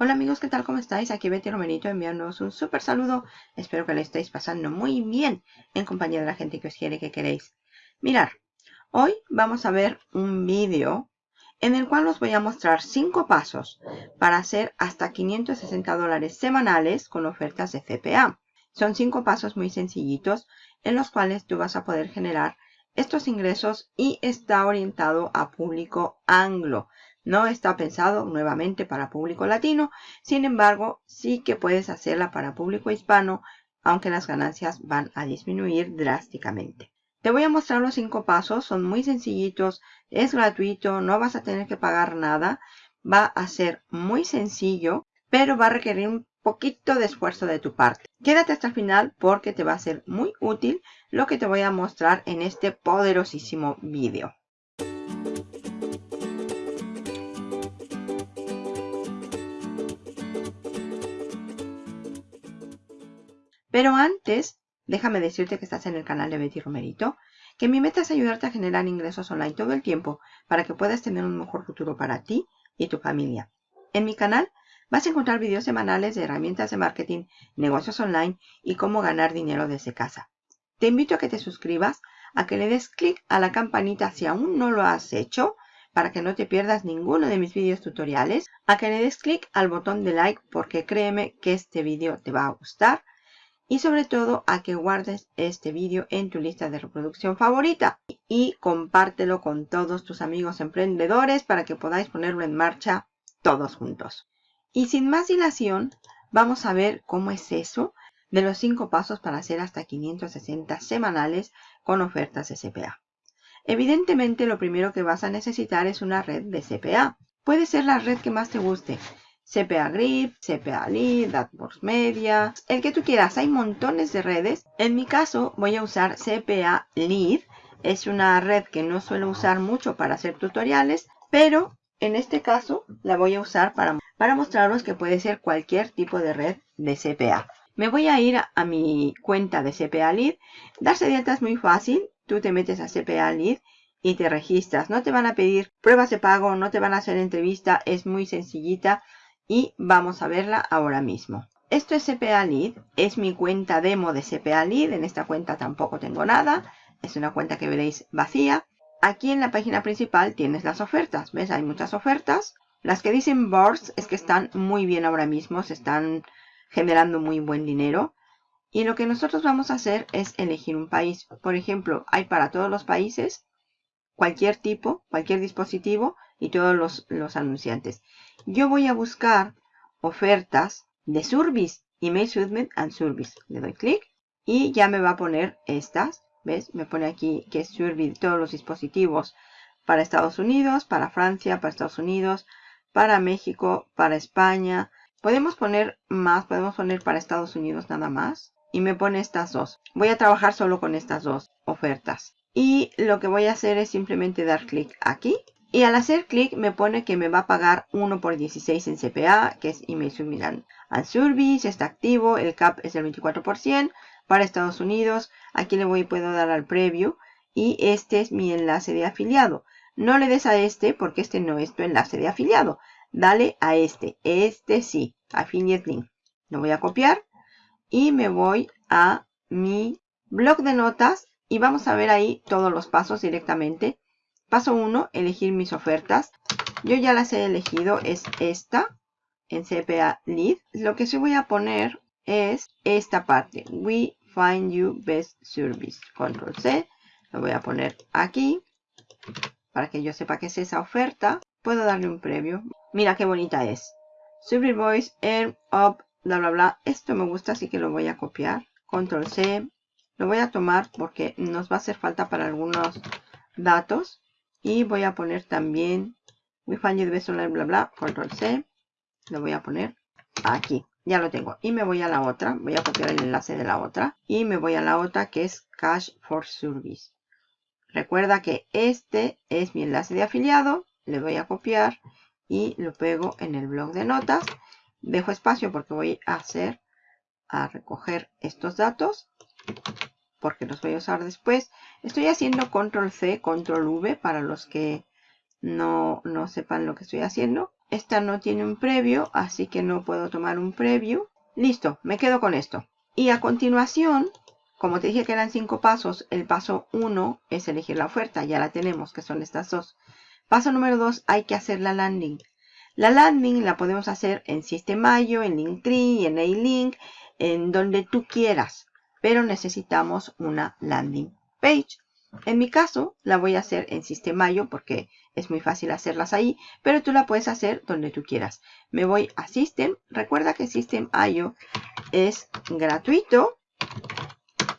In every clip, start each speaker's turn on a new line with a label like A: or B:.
A: Hola amigos, ¿qué tal? ¿Cómo estáis? Aquí Betty Romerito enviándoos un súper saludo. Espero que le estéis pasando muy bien en compañía de la gente que os quiere que queréis. Mirar, hoy vamos a ver un vídeo en el cual os voy a mostrar 5 pasos para hacer hasta 560 dólares semanales con ofertas de CPA. Son 5 pasos muy sencillitos en los cuales tú vas a poder generar estos ingresos y está orientado a público anglo. No está pensado nuevamente para público latino, sin embargo, sí que puedes hacerla para público hispano, aunque las ganancias van a disminuir drásticamente. Te voy a mostrar los cinco pasos, son muy sencillitos, es gratuito, no vas a tener que pagar nada, va a ser muy sencillo, pero va a requerir un poquito de esfuerzo de tu parte. Quédate hasta el final porque te va a ser muy útil lo que te voy a mostrar en este poderosísimo vídeo. Pero antes, déjame decirte que estás en el canal de Betty Romerito, que mi meta es ayudarte a generar ingresos online todo el tiempo para que puedas tener un mejor futuro para ti y tu familia. En mi canal vas a encontrar videos semanales de herramientas de marketing, negocios online y cómo ganar dinero desde casa. Te invito a que te suscribas, a que le des clic a la campanita si aún no lo has hecho, para que no te pierdas ninguno de mis videos tutoriales, a que le des clic al botón de like porque créeme que este vídeo te va a gustar y sobre todo a que guardes este vídeo en tu lista de reproducción favorita y compártelo con todos tus amigos emprendedores para que podáis ponerlo en marcha todos juntos. Y sin más dilación, vamos a ver cómo es eso de los 5 pasos para hacer hasta 560 semanales con ofertas de CPA. Evidentemente lo primero que vas a necesitar es una red de CPA. Puede ser la red que más te guste, CPA Grip, CPA Lead, AdWords Media, el que tú quieras. Hay montones de redes. En mi caso voy a usar CPA Lead. Es una red que no suelo usar mucho para hacer tutoriales, pero en este caso la voy a usar para, para mostraros que puede ser cualquier tipo de red de CPA. Me voy a ir a, mi cuenta de CPA Lead. Darse de alta es muy fácil. Tú te metes a CPA Lead y te registras. No te van a pedir pruebas de pago, no te van a hacer entrevista. Es muy sencillita y vamos a verla ahora mismo. Esto es CPA Lead, es mi cuenta demo de CPA Lead, en esta cuenta tampoco tengo nada, es una cuenta que veréis vacía. Aquí en la página principal tienes las ofertas, ¿ves? Hay muchas ofertas. Las que dicen boards es que están muy bien ahora mismo, se están generando muy buen dinero. Y lo que nosotros vamos a hacer es elegir un país. Por ejemplo, hay para todos los países, cualquier tipo, cualquier dispositivo y todos los, anunciantes. Yo voy a buscar ofertas de Service, Email Submit and Service. Le doy clic y ya me va a poner estas. ¿Ves? Me pone aquí que es Service todos los dispositivos para Estados Unidos, para Francia, para Estados Unidos, para México, para España. Podemos poner más, podemos poner para Estados Unidos nada más. Y me pone estas dos. Voy a trabajar solo con estas dos ofertas. Y lo que voy a hacer es simplemente dar clic aquí y al hacer clic me pone que me va a pagar 1 por 16 en CPA, que es Email Submit and Service, está activo, el CAP es del 24% para Estados Unidos. Aquí le voy puedo dar al preview y este es mi enlace de afiliado. No le des a este porque este no es tu enlace de afiliado. Dale a este, este sí, Affiliate Link. Lo voy a copiar y me voy a mi blog de notas y vamos a ver ahí todos los pasos directamente Paso 1, elegir mis ofertas. Yo ya las he elegido, es esta, en CPA Lead. Lo que sí voy a poner es esta parte, We Find You Best Service. Control C, lo voy a poner aquí, para que yo sepa que es esa oferta. Puedo darle un previo. Mira qué bonita es. Service Voice, Air Up, bla bla bla. Esto me gusta, así que lo voy a copiar. Control C. Lo voy a tomar porque nos va a hacer falta para algunos datos. Y voy a poner también We find you the bla bla, control C. Lo voy a poner aquí. Ya lo tengo. Y me voy a la otra. Voy a copiar el enlace de la otra. Y me voy a la otra que es Cash for Service. Recuerda que este es mi enlace de afiliado. Le voy a copiar y lo pego en el blog de notas. Dejo espacio porque voy a hacer, a recoger estos datos porque los voy a usar después. Estoy haciendo control C, control V para los que no, no sepan lo que estoy haciendo. Esta no tiene un previo, así que no puedo tomar un preview. Listo, me quedo con esto. Y a continuación, como te dije que eran cinco pasos, el paso uno es elegir la oferta. Ya la tenemos, que son estas dos. Paso número dos, hay que hacer la landing. La landing la podemos hacer en System.io, en Linktree, en A-Link, en donde tú quieras. Pero necesitamos una landing page. En mi caso, la voy a hacer en System.io porque es muy fácil hacerlas ahí, pero tú la puedes hacer donde tú quieras. Me voy a System. Recuerda que System.io es gratuito.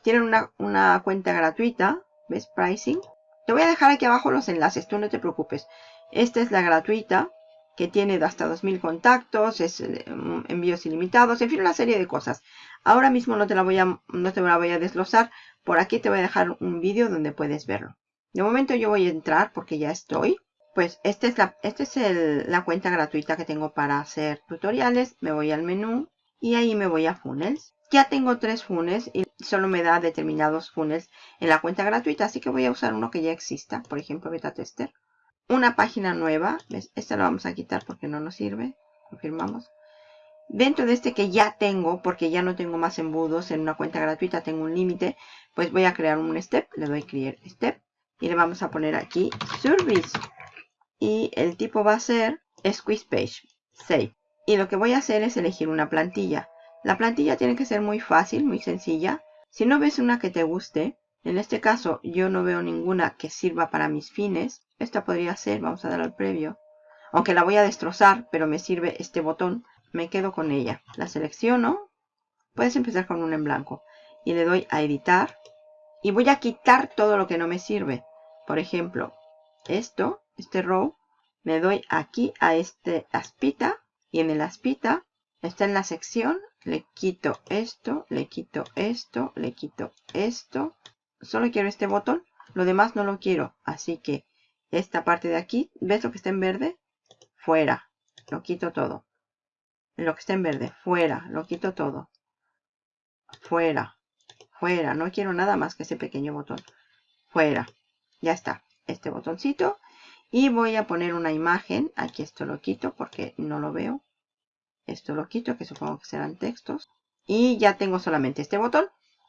A: Tienen una, una cuenta gratuita. ¿Ves? Pricing. Te voy a dejar aquí abajo los enlaces, tú no te preocupes. Esta es la gratuita que tiene hasta 2000 contactos, es eh, envíos ilimitados, en fin, una serie de cosas. Ahora mismo no te la voy a, no te la voy a desglosar. Por aquí te voy a dejar un vídeo donde puedes verlo. De momento yo voy a entrar porque ya estoy. Pues esta es, la, esta es la cuenta gratuita que tengo para hacer tutoriales. Me voy al menú y ahí me voy a funnels. Ya tengo tres funnels y solo me da determinados funnels en la cuenta gratuita. Así que voy a usar uno que ya exista, por ejemplo beta tester una página nueva. Esta la vamos a quitar porque no nos sirve. Confirmamos. Dentro de este que ya tengo, porque ya no tengo más embudos en una cuenta gratuita, tengo un límite, pues voy a crear un step. Le doy create step. Y le vamos a poner aquí service. Y el tipo va a ser squeeze page. Save. Y lo que voy a hacer es elegir una plantilla. La plantilla tiene que ser muy fácil, muy sencilla. Si no ves una que te guste, en este caso yo no veo ninguna que sirva para mis fines, esta podría ser, vamos a dar al previo. Aunque la voy a destrozar, pero me sirve este botón. Me quedo con ella. La selecciono. Puedes empezar con una en blanco. Y le doy a editar. Y voy a quitar todo lo que no me sirve. Por ejemplo, esto, este row. Me doy aquí a este aspita. Y en el aspita está en la sección. Le quito esto, le quito esto, le quito esto. Solo quiero este botón. Lo demás no lo quiero. Así que esta parte de aquí, ¿ves lo que está en verde? Fuera, lo quito todo. Lo que está en verde, fuera, lo quito todo. Fuera, fuera, no quiero nada más que ese pequeño botón. Fuera, ya está, este botoncito. Y voy a poner una imagen, aquí esto lo quito porque no lo veo. Esto lo quito, que supongo que serán textos. Y ya tengo solamente este botón.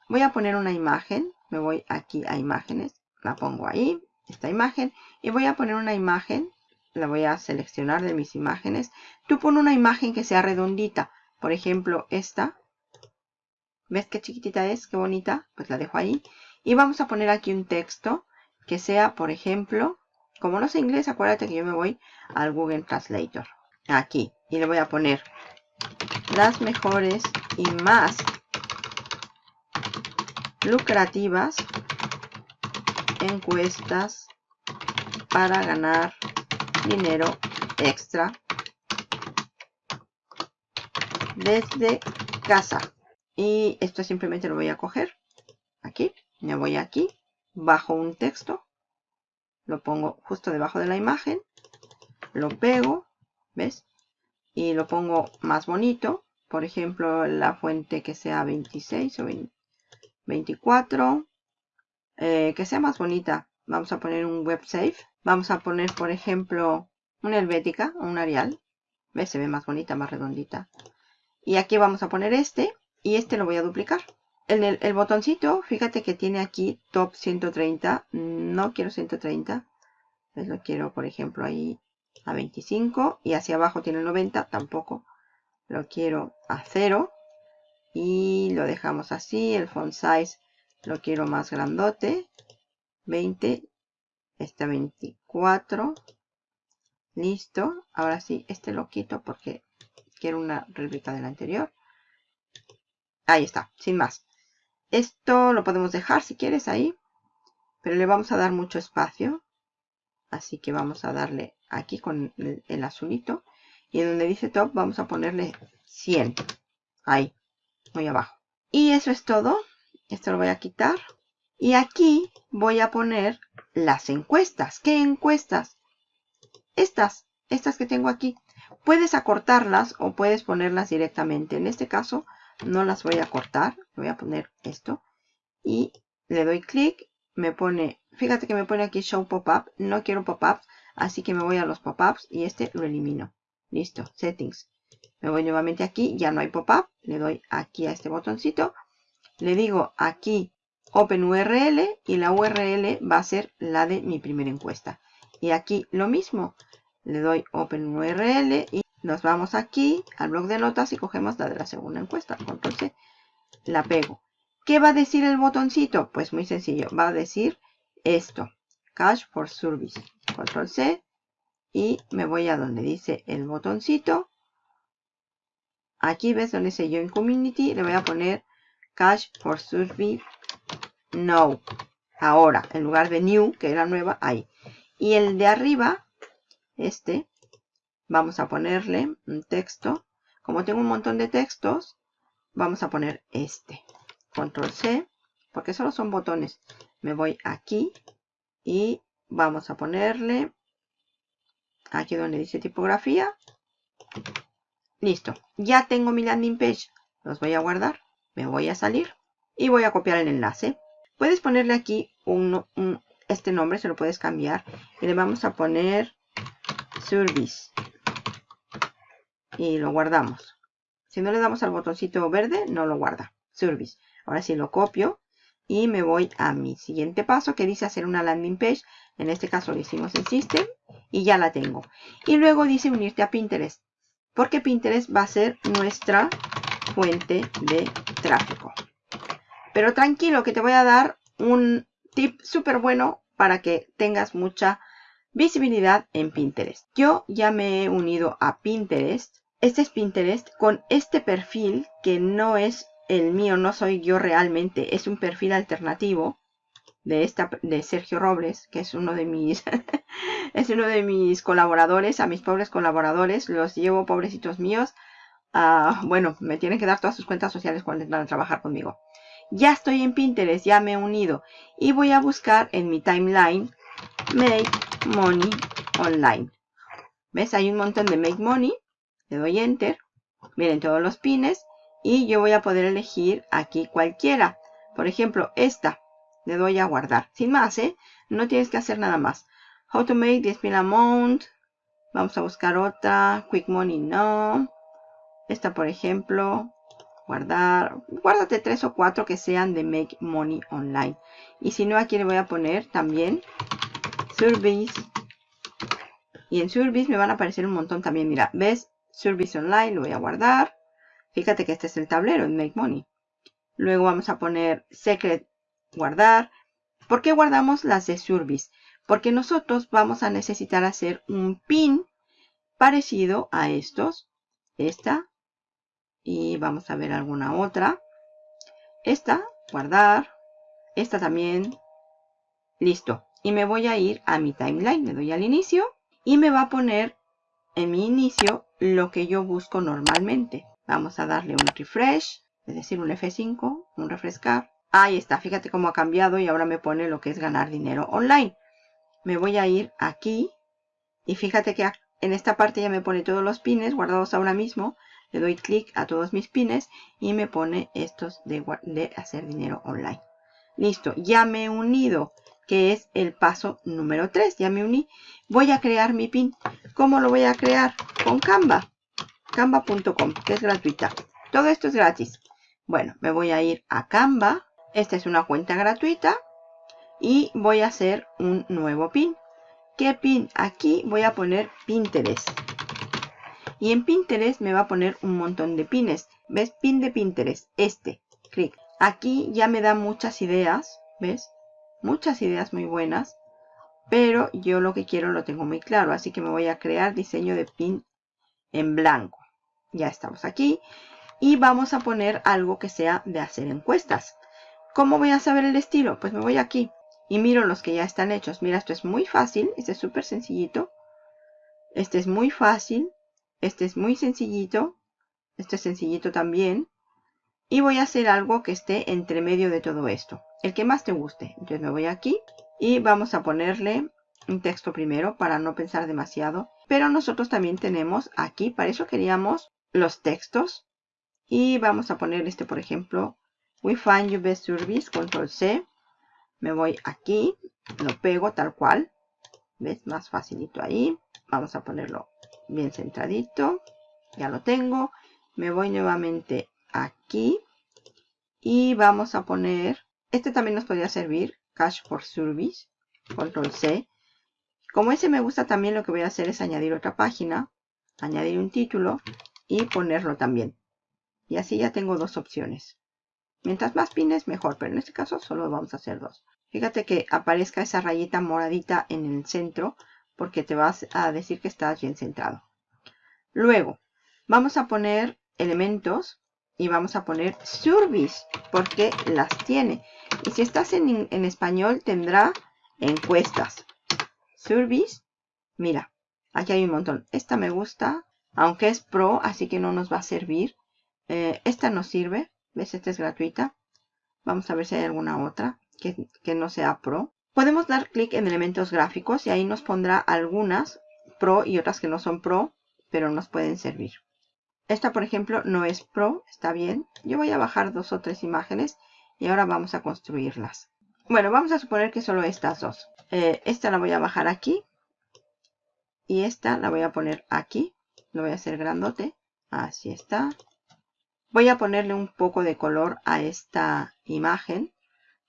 A: Voy a poner una imagen, me voy aquí a imágenes, la pongo ahí, esta imagen y voy a poner una imagen, la voy a seleccionar de mis imágenes. Tú pon una imagen que sea redondita, por ejemplo esta. ¿Ves qué chiquitita es? Qué bonita. Pues la dejo ahí. Y vamos a poner aquí un texto que sea, por ejemplo, como no sé inglés, acuérdate que yo me voy al Google Translator. Aquí. Y le voy a poner las mejores y más lucrativas encuestas para ganar dinero extra desde casa. Y esto simplemente lo voy a coger aquí, me voy aquí, bajo un texto, lo pongo justo debajo de la imagen, lo pego, ¿ves? Y lo pongo más bonito, por ejemplo, la fuente que sea 26 o 24, eh, que sea más bonita. Vamos a poner un web safe. Vamos a poner, por ejemplo, una helvética un Arial. ¿Ves? Se ve más bonita, más redondita. Y aquí vamos a poner este. Y este lo voy a duplicar. El, el, botoncito, fíjate que tiene aquí top 130. No quiero 130. Pues lo quiero, por ejemplo, ahí a 25. Y hacia abajo tiene 90. Tampoco. Lo quiero a 0. Y lo dejamos así. El font size lo quiero más grandote 20 este 24 listo. Ahora sí este lo quito porque quiero una réplica del anterior. Ahí está sin más. Esto lo podemos dejar si quieres ahí. Pero le vamos a dar mucho espacio. Así que vamos a darle aquí con el, el azulito. Y en donde dice top vamos a ponerle 100 ahí muy abajo. Y eso es todo. Esto lo voy a quitar. Y aquí voy a poner las encuestas. ¿Qué encuestas? Estas, estas que tengo aquí. Puedes acortarlas o puedes ponerlas directamente. En este caso no las voy a cortar. Voy a poner esto. Y le doy clic. Me pone, fíjate que me pone aquí Show Pop-Up. No quiero pop-ups. Así que me voy a los pop-ups y este lo elimino. Listo, settings. Me voy nuevamente aquí, ya no hay pop-up. Le doy aquí a este botoncito. Le digo aquí Open URL y la URL va a ser la de mi primera encuesta. Y aquí lo mismo. Le doy Open URL y nos vamos aquí al blog de notas y cogemos la de la segunda encuesta. C. La pego. ¿Qué va a decir el botoncito? Pues muy sencillo. Va a decir esto. Cache for Service. Control C. Y me voy a donde dice el botoncito. Aquí ves donde dice Join Community. Le voy a poner Cache for Service No. Ahora, en lugar de New, que era nueva, ahí. Y el de arriba, este, vamos a ponerle un texto. Como tengo un montón de textos, vamos a poner este. Control C, porque solo son botones. Me voy aquí y vamos a ponerle aquí donde dice tipografía. Listo. Ya tengo mi landing page. Los voy a guardar. Me voy a salir y voy a copiar el enlace. Puedes ponerle aquí este nombre, se lo puedes cambiar. Y le vamos a poner service y lo guardamos. Si no le damos al botoncito verde, no lo guarda. Service. Ahora sí lo copio y me voy a mi siguiente paso que dice hacer una landing page. En este caso lo hicimos en System y ya la tengo. Y luego dice unirte a Pinterest. Porque Pinterest va a ser nuestra fuente de tráfico. Pero tranquilo que te voy a dar un tip súper bueno para que tengas mucha visibilidad en Pinterest. Yo ya me he unido a Pinterest este es Pinterest con este perfil que no es el mío, no soy yo realmente, es un perfil alternativo de esta de Sergio Robles, que es uno de mis es uno de mis colaboradores, a mis pobres colaboradores, los llevo pobrecitos míos. bueno, me tienen que dar todas sus cuentas sociales cuando van a trabajar conmigo. Ya estoy en Pinterest, ya me he unido y voy a buscar en mi timeline Make Money Online. ¿Ves? Hay un montón de Make Money le doy enter, miren todos los pines y yo voy a poder elegir aquí cualquiera. Por ejemplo, esta, le doy a guardar. Sin más, ¿eh? No tienes que hacer nada más. How to make 10.000 amount. Vamos a buscar otra. Quick money, no. Esta, por ejemplo, guardar. Guárdate tres o cuatro que sean de make money online. Y si no, aquí le voy a poner también service. Y en service me van a aparecer un montón también. Mira, ¿ves? Service Online, lo voy a guardar. Fíjate que este es el tablero en Make Money. Luego vamos a poner Secret, guardar. ¿Por qué guardamos las de Service? Porque nosotros vamos a necesitar hacer un pin parecido a estos. Esta. Y vamos a ver alguna otra. Esta, guardar. Esta también. Listo. Y me voy a ir a mi timeline. Le doy al inicio. Y me va a poner en mi inicio lo que yo busco normalmente. Vamos a darle un refresh, es decir, un F5, un refrescar. Ahí está, fíjate cómo ha cambiado y ahora me pone lo que es ganar dinero online. Me voy a ir aquí y fíjate que en esta parte ya me pone todos los pines guardados ahora mismo. Le doy clic a todos mis pines y me pone estos de, hacer dinero online. Listo, ya me he unido que es el paso número 3. Ya me uní. Voy a crear mi pin. ¿Cómo lo voy a crear? Con Canva. Canva.com, que es gratuita. Todo esto es gratis. Bueno, me voy a ir a Canva. Esta es una cuenta gratuita. Y voy a hacer un nuevo pin. ¿Qué pin? Aquí voy a poner Pinterest. Y en Pinterest me va a poner un montón de pines. ¿Ves? Pin de Pinterest. Este. Clic. Aquí ya me da muchas ideas. ¿Ves? muchas ideas muy buenas, pero yo lo que quiero lo tengo muy claro, así que me voy a crear diseño de pin en blanco. Ya estamos aquí y vamos a poner algo que sea de hacer encuestas. ¿Cómo voy a saber el estilo? Pues me voy aquí y miro los que ya están hechos. Mira, esto es muy fácil, este es súper sencillito. Este es muy fácil, este es muy sencillito, este es sencillito también. Y voy a hacer algo que esté entre medio de todo esto. El que más te guste. Entonces me voy aquí y vamos a ponerle un texto primero para no pensar demasiado. Pero nosotros también tenemos aquí, para eso queríamos los textos. Y vamos a poner este, por ejemplo, We find you best service, control C. Me voy aquí, lo pego tal cual. ¿Ves? Más facilito ahí. Vamos a ponerlo bien centradito. Ya lo tengo. Me voy nuevamente aquí. Y vamos a poner, este también nos podría servir, Cache for Service, control C. Como ese me gusta también lo que voy a hacer es añadir otra página, añadir un título y ponerlo también. Y así ya tengo dos opciones. Mientras más pines mejor, pero en este caso solo vamos a hacer dos. Fíjate que aparezca esa rayita moradita en el centro porque te vas a decir que estás bien centrado. Luego, vamos a poner elementos y vamos a poner service porque las tiene. Y si estás en, en español tendrá encuestas. Service, mira, aquí hay un montón. Esta me gusta, aunque es pro, así que no nos va a servir. Eh, esta nos sirve, ¿ves? Esta es gratuita. Vamos a ver si hay alguna otra que, que no sea pro. Podemos dar clic en elementos gráficos y ahí nos pondrá algunas pro y otras que no son pro, pero nos pueden servir. Esta, por ejemplo, no es Pro, está bien. Yo voy a bajar dos o tres imágenes y ahora vamos a construirlas. Bueno, vamos a suponer que solo estas dos. Eh, esta la voy a bajar aquí. Y esta la voy a poner aquí. Lo voy a hacer grandote. Así está. Voy a ponerle un poco de color a esta imagen.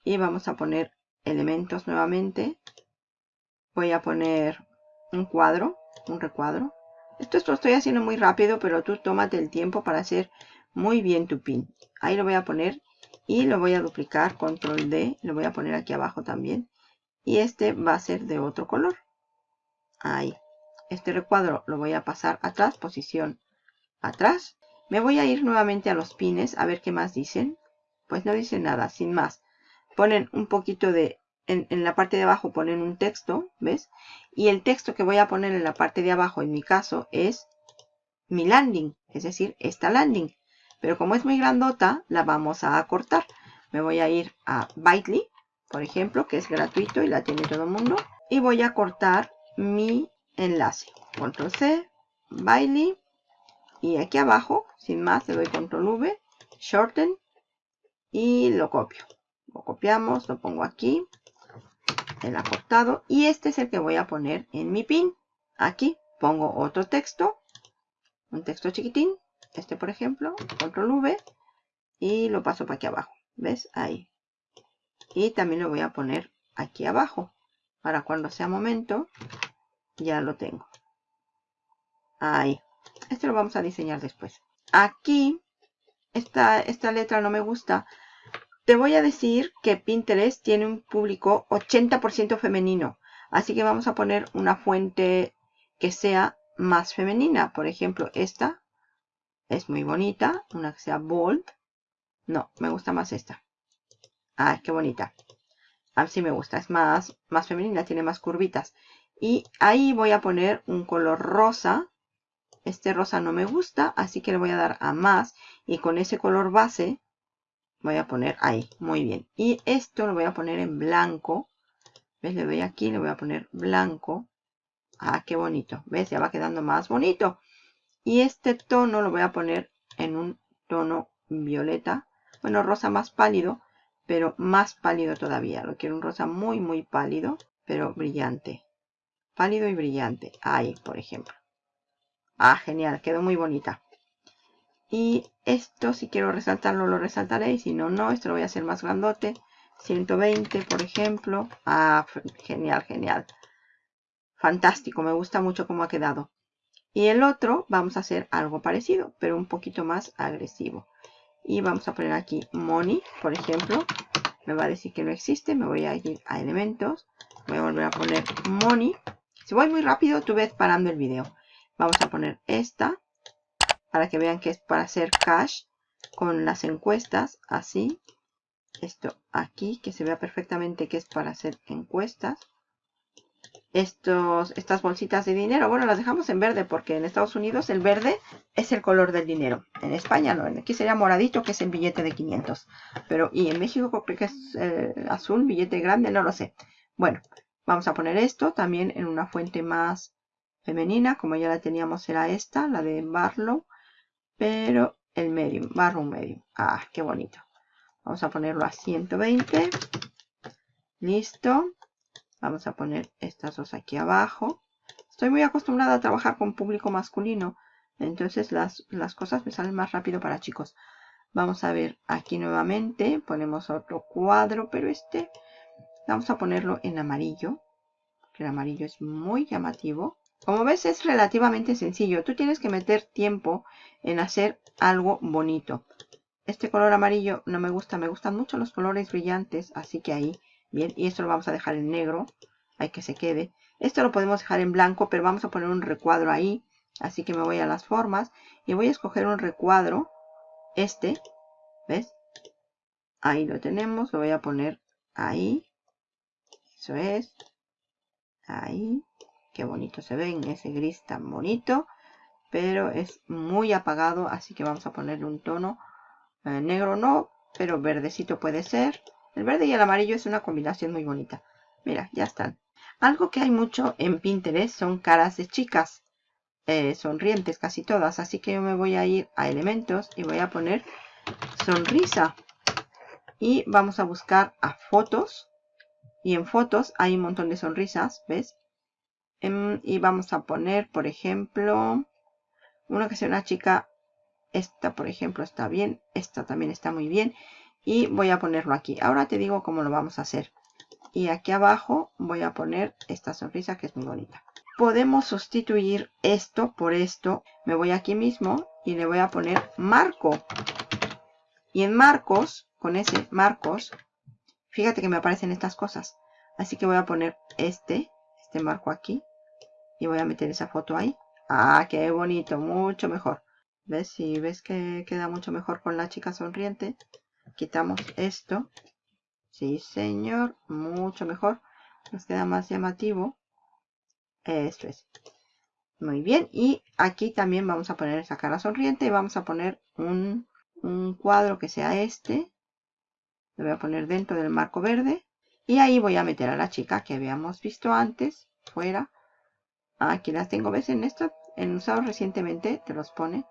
A: Y vamos a poner elementos nuevamente. Voy a poner un cuadro, un recuadro. Esto lo estoy haciendo muy rápido, pero tú tómate el tiempo para hacer muy bien tu pin. Ahí lo voy a poner y lo voy a duplicar, control D, lo voy a poner aquí abajo también. Y este va a ser de otro color. Ahí. Este recuadro lo voy a pasar atrás, posición atrás. Me voy a ir nuevamente a los pines a ver qué más dicen. Pues no dicen nada, sin más. Ponen un poquito de en, la parte de abajo ponen un texto, ¿ves? Y el texto que voy a poner en la parte de abajo, en mi caso, es mi landing, es decir, esta landing. Pero como es muy grandota, la vamos a acortar. Me voy a ir a Bitly, por ejemplo, que es gratuito y la tiene todo el mundo. Y voy a cortar mi enlace. Control C, Bitly. Y aquí abajo, sin más, le doy Control V, Shorten. Y lo copio. Lo copiamos, lo pongo aquí el acortado y este es el que voy a poner en mi pin. Aquí pongo otro texto, un texto chiquitín, este por ejemplo, control V y lo paso para aquí abajo. ¿Ves? Ahí. Y también lo voy a poner aquí abajo. Para cuando sea momento, ya lo tengo. Ahí. Este lo vamos a diseñar después. Aquí, esta, esta letra no me gusta te voy a decir que Pinterest tiene un público 80% femenino. Así que vamos a poner una fuente que sea más femenina. Por ejemplo, esta es muy bonita. Una que sea bold. No, me gusta más esta. Ay, qué bonita. Así me gusta. Es más, más femenina, tiene más curvitas. Y ahí voy a poner un color rosa. Este rosa no me gusta, así que le voy a dar a más. Y con ese color base voy a poner ahí, muy bien. Y esto lo voy a poner en blanco. ¿Ves? Le doy aquí, le voy a poner blanco. Ah, qué bonito. ¿Ves? Ya va quedando más bonito. Y este tono lo voy a poner en un tono violeta. Bueno, rosa más pálido, pero más pálido todavía. Lo quiero un rosa muy, muy pálido, pero brillante. Pálido y brillante. Ahí, por ejemplo. Ah, genial. Quedó muy bonita. Y esto, si quiero resaltarlo, lo resaltaré. Y si no, no. Esto lo voy a hacer más grandote. 120, por ejemplo. Ah, genial, genial. Fantástico. Me gusta mucho cómo ha quedado. Y el otro, vamos a hacer algo parecido, pero un poquito más agresivo. Y vamos a poner aquí money, por ejemplo. Me va a decir que no existe. Me voy a ir a elementos. Voy a volver a poner money. Si voy muy rápido, tú ves parando el video. Vamos a poner esta para que vean que es para hacer cash con las encuestas, así. Esto aquí, que se vea perfectamente que es para hacer encuestas. Estos, estas bolsitas de dinero, bueno, las dejamos en verde porque en Estados Unidos el verde es el color del dinero. En España no, aquí sería moradito, que es el billete de 500. Pero, y en México que es eh, azul, billete grande, no lo sé. Bueno, vamos a poner esto también en una fuente más femenina, como ya la teníamos era esta, la de Barlow pero el medium, barro medium. Ah, qué bonito. Vamos a ponerlo a 120. Listo. Vamos a poner estas dos aquí abajo. Estoy muy acostumbrada a trabajar con público masculino. Entonces las, las cosas me salen más rápido para chicos. Vamos a ver aquí nuevamente. Ponemos otro cuadro, pero este vamos a ponerlo en amarillo. Que el amarillo es muy llamativo. Como ves es relativamente sencillo. Tú tienes que meter tiempo en hacer algo bonito. Este color amarillo no me gusta. Me gustan mucho los colores brillantes. Así que ahí, bien. Y esto lo vamos a dejar en negro. Hay que se quede. Esto lo podemos dejar en blanco, pero vamos a poner un recuadro ahí. Así que me voy a las formas y voy a escoger un recuadro. Este, ¿ves? Ahí lo tenemos. Lo voy a poner ahí. Eso es. Ahí. Qué bonito se ve en ese gris tan bonito. Pero es muy apagado, así que vamos a ponerle un tono eh, negro no, pero verdecito puede ser. El verde y el amarillo es una combinación muy bonita. Mira, ya están. Algo que hay mucho en Pinterest son caras de chicas. Eh, sonrientes casi todas. Así que yo me voy a ir a elementos y voy a poner sonrisa. Y vamos a buscar a fotos. Y en fotos hay un montón de sonrisas, ¿ves? Em, y vamos a poner, por ejemplo, una que sea una chica. Esta, por ejemplo, está bien. Esta también está muy bien. Y voy a ponerlo aquí. Ahora te digo cómo lo vamos a hacer. Y aquí abajo voy a poner esta sonrisa que es muy bonita. Podemos sustituir esto por esto. Me voy aquí mismo y le voy a poner marco. Y en marcos, con ese marcos, fíjate que me aparecen estas cosas. Así que voy a poner este, este marco aquí. Y voy a meter esa foto ahí. ¡Ah, qué bonito! Mucho mejor. ¿Ves? Si ves que queda mucho mejor con la chica sonriente. Quitamos esto. Sí, señor. Mucho mejor. Nos queda más llamativo. Esto es. Muy bien. Y aquí también vamos a poner esa cara sonriente. Y vamos a poner un, un cuadro que sea este. Lo voy a poner dentro del marco verde. Y ahí voy a meter a la chica que habíamos visto antes. Fuera. Aquí las tengo, ¿ves? En esto, en usado recientemente, te los pone.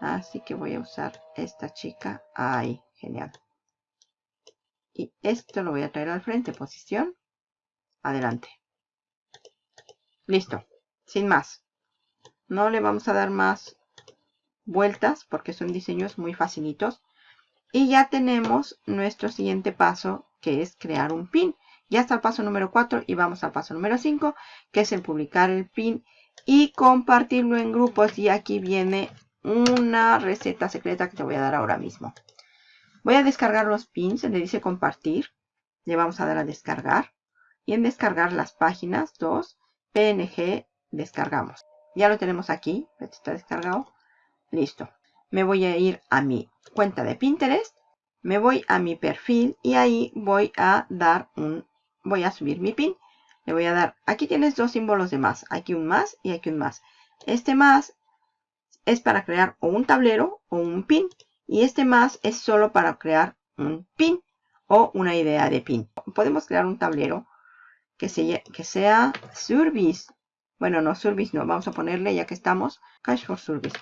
A: Así que voy a usar esta chica. Ahí, genial. Y esto lo voy a traer al frente, posición. Adelante. Listo, sin más. No le vamos a dar más vueltas porque son diseños muy facilitos. Y ya tenemos nuestro siguiente paso que es crear un pin. Ya está el paso número 4 y vamos al paso número 5, que es el publicar el pin y compartirlo en grupos. Y aquí viene una receta secreta que te voy a dar ahora mismo. Voy a descargar los pins, le dice compartir. Le vamos a dar a descargar. Y en descargar las páginas 2, PNG, descargamos. Ya lo tenemos aquí, está descargado. Listo. Me voy a ir a mi cuenta de Pinterest. Me voy a mi perfil y ahí voy a dar un voy a subir mi pin. Le voy a dar, aquí tienes dos símbolos de más. Aquí un más y aquí un más. Este más es para crear o un tablero o un pin. Y este más es solo para crear un pin o una idea de pin. Podemos crear un tablero que, que sea service. Bueno, no service, no. Vamos a ponerle, ya que estamos, cash for service.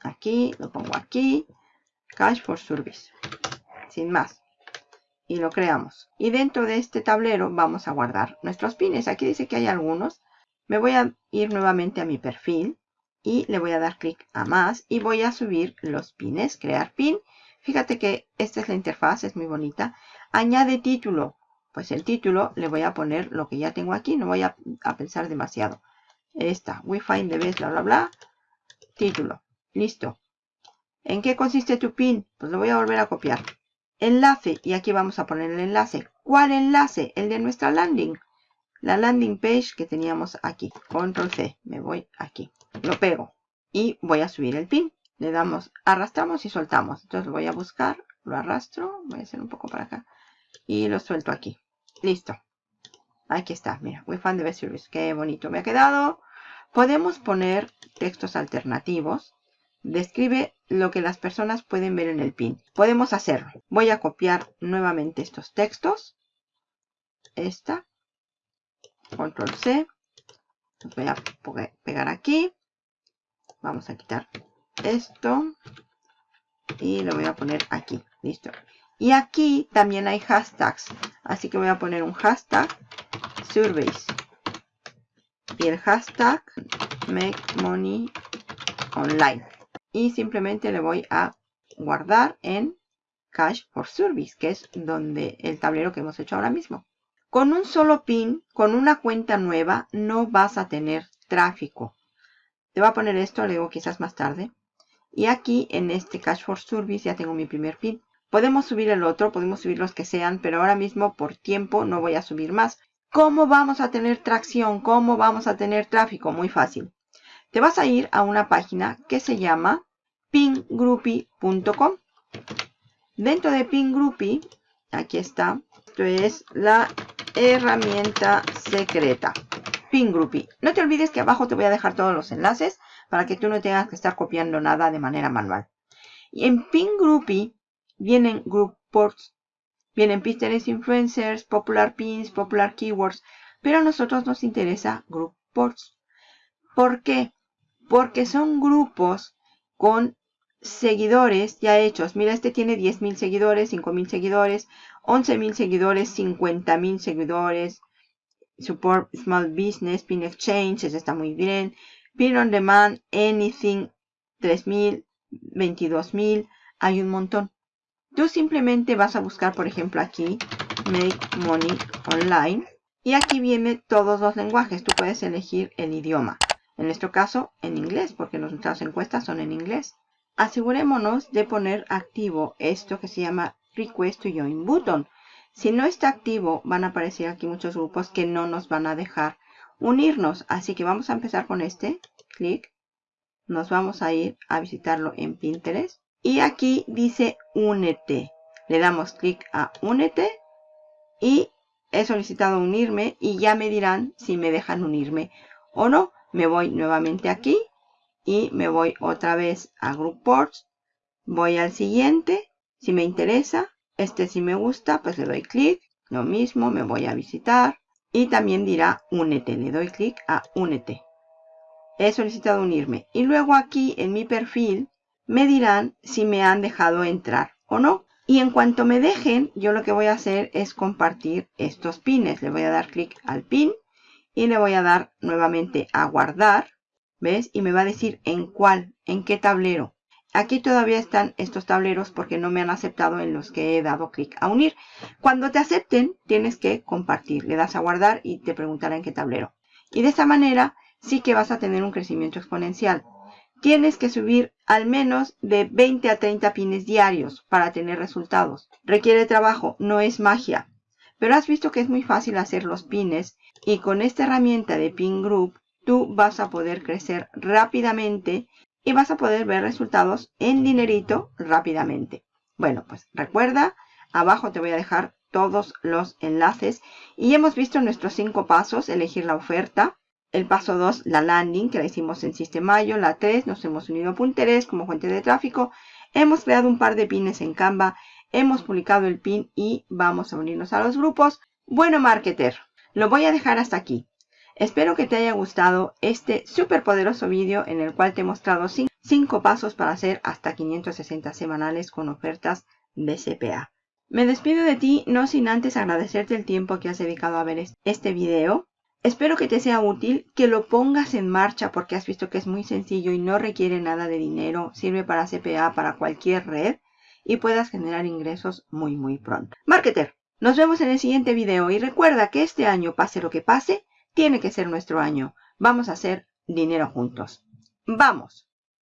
A: Aquí, lo pongo aquí. Cash for service. Sin más y lo creamos. Y dentro de este tablero vamos a guardar nuestros pines. Aquí dice que hay algunos. Me voy a ir nuevamente a mi perfil y le voy a dar clic a más y voy a subir los pines, crear pin. Fíjate que esta es la interfaz, es muy bonita. Añade título. Pues el título le voy a poner lo que ya tengo aquí, no voy a, pensar demasiado. Esta, we find the best, bla, bla, bla. Título. Listo. ¿En qué consiste tu pin? Pues lo voy a volver a copiar. Enlace, y aquí vamos a poner el enlace. ¿Cuál enlace? El de nuestra landing. La landing page que teníamos aquí. Control C, me voy aquí. Lo pego y voy a subir el pin. Le damos, arrastramos y soltamos. Entonces lo voy a buscar, lo arrastro, voy a hacer un poco para acá. Y lo suelto aquí. Listo. Aquí está, mira, we found the best service. Qué bonito me ha quedado. Podemos poner textos alternativos. Describe lo que las personas pueden ver en el pin. Podemos hacerlo. Voy a copiar nuevamente estos textos. Esta. Control C. Voy a pegar aquí. Vamos a quitar esto. Y lo voy a poner aquí. Listo. Y aquí también hay hashtags. Así que voy a poner un hashtag surveys. y el hashtag make money online. Y simplemente le voy a guardar en Cash for Service, que es donde el tablero que hemos hecho ahora mismo. Con un solo pin, con una cuenta nueva, no vas a tener tráfico. Te voy a poner esto, le digo quizás más tarde. Y aquí en este Cash for Service ya tengo mi primer pin. Podemos subir el otro, podemos subir los que sean, pero ahora mismo por tiempo no voy a subir más. ¿Cómo vamos a tener tracción? ¿Cómo vamos a tener tráfico? Muy fácil. Te vas a ir a una página que se llama pingroupie.com. Dentro de Pingroupie, aquí está, esto es la herramienta secreta. Pingroupie. No te olvides que abajo te voy a dejar todos los enlaces para que tú no tengas que estar copiando nada de manera manual. Y en Pingroupie vienen group ports, vienen Pinterest influencers, popular pins, popular keywords, pero a nosotros nos interesa group ports. ¿Por qué? Porque son grupos con seguidores ya hechos. Mira, este tiene 10.000 seguidores, 5.000 seguidores, 11.000 seguidores, 50.000 seguidores. Support Small Business, Pin Exchange, ese está muy bien. Pin On Demand, Anything, 3.000, 22.000, hay un montón. Tú simplemente vas a buscar, por ejemplo, aquí, Make Money Online. Y aquí viene todos los lenguajes. Tú puedes elegir el idioma. En nuestro caso, en inglés, porque nuestras encuestas son en inglés. Asegurémonos de poner activo esto que se llama Request to Join Button. Si no está activo, van a aparecer aquí muchos grupos que no nos van a dejar unirnos. Así que vamos a empezar con este. Clic. Nos vamos a ir a visitarlo en Pinterest. Y aquí dice únete. Le damos clic a únete y he solicitado unirme y ya me dirán si me dejan unirme o no. Me voy nuevamente aquí y me voy otra vez a Group Ports. Voy al siguiente. Si me interesa, este si me gusta, pues le doy clic. Lo mismo, me voy a visitar. Y también dirá únete. Le doy clic a únete. He solicitado unirme. Y luego aquí en mi perfil me dirán si me han dejado entrar o no. Y en cuanto me dejen, yo lo que voy a hacer es compartir estos pines. Le voy a dar clic al pin y le voy a dar nuevamente a guardar. ¿Ves? Y me va a decir en cuál, en qué tablero. Aquí todavía están estos tableros porque no me han aceptado en los que he dado clic a unir. Cuando te acepten, tienes que compartir. Le das a guardar y te preguntará en qué tablero. Y de esta manera sí que vas a tener un crecimiento exponencial tienes que subir al menos de 20 a 30 pines diarios para tener resultados. Requiere trabajo, no es magia. Pero has visto que es muy fácil hacer los pines y con esta herramienta de Pin Group tú vas a poder crecer rápidamente y vas a poder ver resultados en dinerito rápidamente. Bueno, pues recuerda, abajo te voy a dejar todos los enlaces y hemos visto nuestros cinco pasos, elegir la oferta, el paso 2, la landing, que la hicimos en Sistemayo. La 3, nos hemos unido a Pinterest como fuente de tráfico. Hemos creado un par de pines en Canva. Hemos publicado el pin y vamos a unirnos a los grupos. Bueno, marketer, lo voy a dejar hasta aquí. Espero que te haya gustado este súper poderoso vídeo en el cual te he mostrado 5 pasos para hacer hasta 560 semanales con ofertas de CPA. Me despido de ti no sin antes agradecerte el tiempo que has dedicado a ver este video. Espero que te sea útil, que lo pongas en marcha porque has visto que es muy sencillo y no requiere nada de dinero, sirve para CPA, para cualquier red y puedas generar ingresos muy muy pronto. Marketer, nos vemos en el siguiente video y recuerda que este año, pase lo que pase, tiene que ser nuestro año. Vamos a hacer dinero juntos. ¡Vamos!